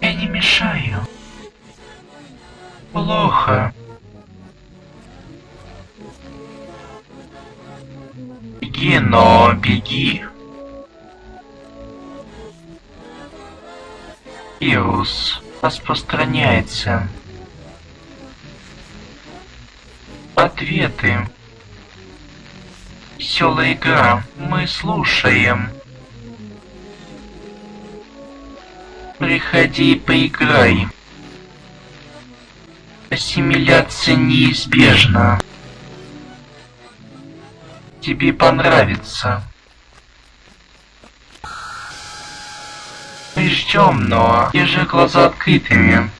Я не мешаю. Плохо. Беги, но беги. Вирус распространяется. Ответы. Веселая игра. Мы слушаем. Приходи и поиграй. Ассимиляция неизбежна. Тебе понравится. Мы ждем, но держи глаза открытыми.